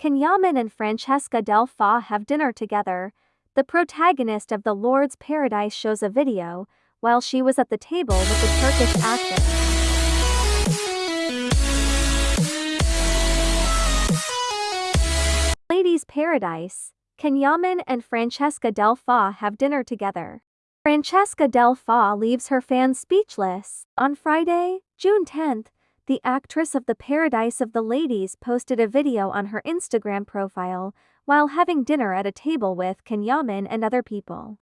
Can Yaman and Francesca Del Fa have dinner together? The protagonist of The Lord's Paradise shows a video while she was at the table with the Turkish actor. Ladies Paradise. Can Yaman and Francesca Del Fa have dinner together? Francesca Del Fa leaves her fans speechless. On Friday, June 10th, the actress of The Paradise of the Ladies posted a video on her Instagram profile while having dinner at a table with Can Yaman and other people.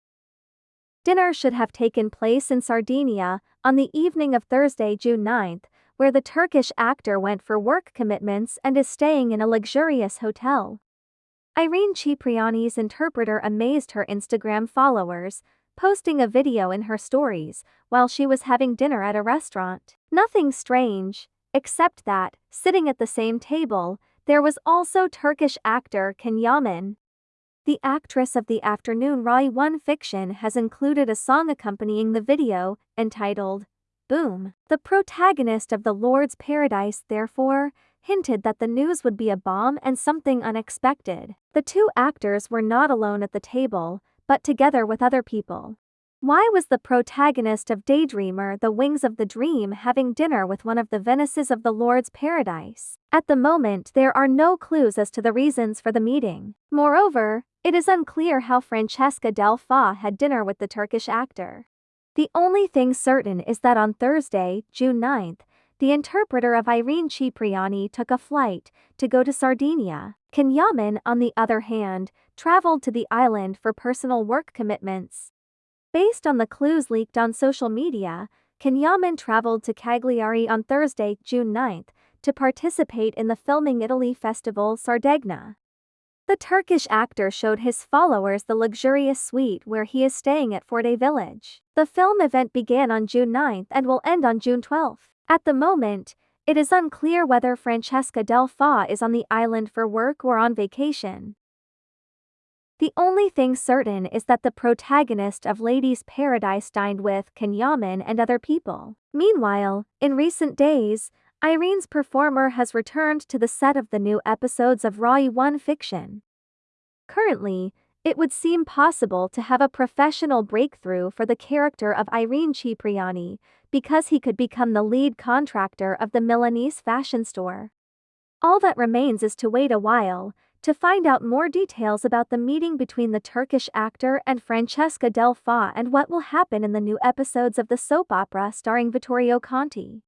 Dinner should have taken place in Sardinia on the evening of Thursday, June 9th, where the Turkish actor went for work commitments and is staying in a luxurious hotel. Irene Cipriani's interpreter amazed her Instagram followers, posting a video in her stories while she was having dinner at a restaurant. Nothing strange, except that, sitting at the same table, there was also Turkish actor Can Yaman. The actress of the afternoon Rai 1 fiction has included a song accompanying the video, entitled Boom. The protagonist of The Lord's Paradise, therefore, hinted that the news would be a bomb and something unexpected. The two actors were not alone at the table, but together with other people. Why was the protagonist of Daydreamer The Wings of the Dream having dinner with one of the Venuses of the Lord's Paradise? At the moment there are no clues as to the reasons for the meeting. Moreover, it is unclear how Francesca Del Fa had dinner with the Turkish actor. The only thing certain is that on Thursday, June 9th, the interpreter of Irene Cipriani took a flight to go to Sardinia. Can Yaman, on the other hand, traveled to the island for personal work commitments. Based on the clues leaked on social media, Can Yaman traveled to Cagliari on Thursday, June 9, to participate in the Filming Italy Festival Sardegna. The Turkish actor showed his followers the luxurious suite where he is staying at Forte Village. The film event began on June 9 and will end on June 12. At the moment, it is unclear whether Francesca Del Fa is on the island for work or on vacation. The only thing certain is that the protagonist of Ladies' Paradise dined with Can Yaman and other people. Meanwhile, in recent days, Irene's performer has returned to the set of the new episodes of Rai 1 fiction. Currently, it would seem possible to have a professional breakthrough for the character of Irene Cipriani, because he could become the lead contractor of the Milanese fashion store. All that remains is to wait a while, to find out more details about the meeting between the Turkish actor and Francesca Del Fa and what will happen in the new episodes of the soap opera starring Vittorio Conti.